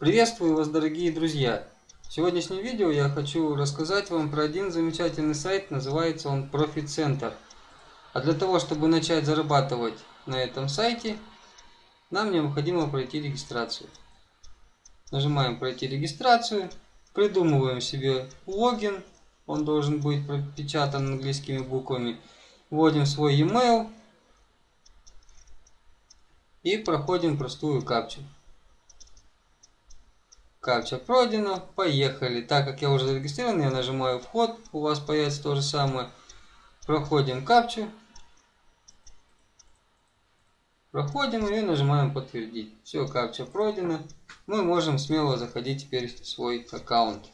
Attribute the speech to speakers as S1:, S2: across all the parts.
S1: Приветствую вас, дорогие друзья! В сегодняшнем видео я хочу рассказать вам про один замечательный сайт, называется он Profit Center. А для того, чтобы начать зарабатывать на этом сайте, нам необходимо пройти регистрацию. Нажимаем пройти регистрацию, придумываем себе логин, он должен быть пропечатан английскими буквами, вводим свой e-mail и проходим простую капчу. Капча пройдена, поехали. Так как я уже зарегистрирован, я нажимаю вход, у вас появится то же самое. Проходим капчу. Проходим и нажимаем подтвердить. Все, капча пройдена. Мы можем смело заходить теперь в свой аккаунт,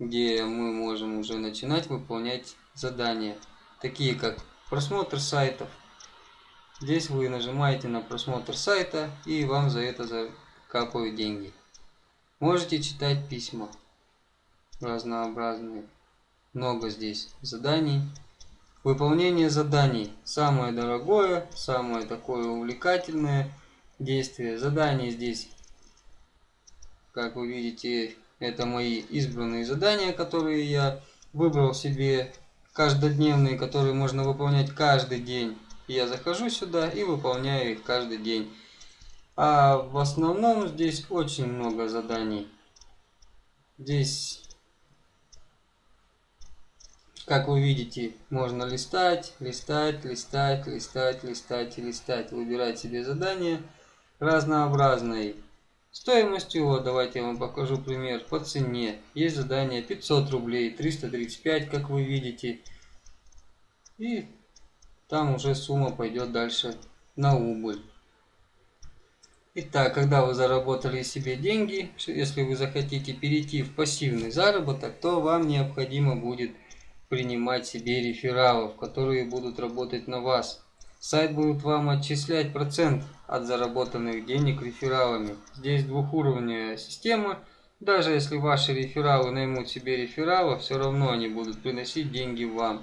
S1: где мы можем уже начинать выполнять задания, такие как просмотр сайтов. Здесь вы нажимаете на просмотр сайта и вам за это закапывают деньги. Можете читать письма разнообразные. Много здесь заданий. Выполнение заданий. Самое дорогое, самое такое увлекательное действие. Задания здесь, как вы видите, это мои избранные задания, которые я выбрал себе каждодневные, которые можно выполнять каждый день. Я захожу сюда и выполняю их каждый день. А в основном здесь очень много заданий. Здесь, как вы видите, можно листать, листать, листать, листать, листать и листать. Выбирать себе задания разнообразные. Стоимостью, вот давайте я вам покажу пример, по цене. Есть задание 500 рублей, 335, как вы видите. И там уже сумма пойдет дальше на убыль. Итак, когда вы заработали себе деньги, если вы захотите перейти в пассивный заработок, то вам необходимо будет принимать себе рефералов, которые будут работать на вас. Сайт будет вам отчислять процент от заработанных денег рефералами. Здесь двухуровневая система. Даже если ваши рефералы наймут себе рефералов, все равно они будут приносить деньги вам.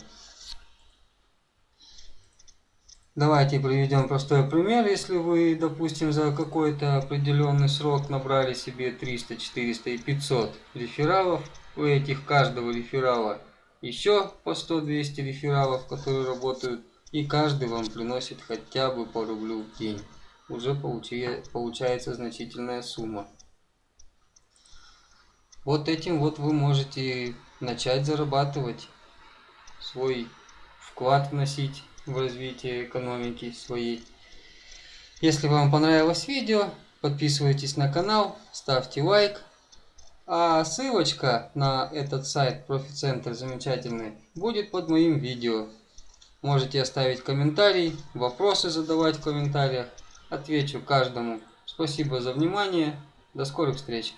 S1: Давайте приведем простой пример. Если вы, допустим, за какой-то определенный срок набрали себе 300, 400 и 500 рефералов, у этих каждого реферала еще по 100-200 рефералов, которые работают, и каждый вам приносит хотя бы по рублю в день. Уже получается значительная сумма. Вот этим вот вы можете начать зарабатывать, свой вклад вносить в развитие экономики своей. Если вам понравилось видео, подписывайтесь на канал, ставьте лайк. А ссылочка на этот сайт Профицентр замечательный будет под моим видео. Можете оставить комментарий, вопросы задавать в комментариях. Отвечу каждому. Спасибо за внимание. До скорых встреч.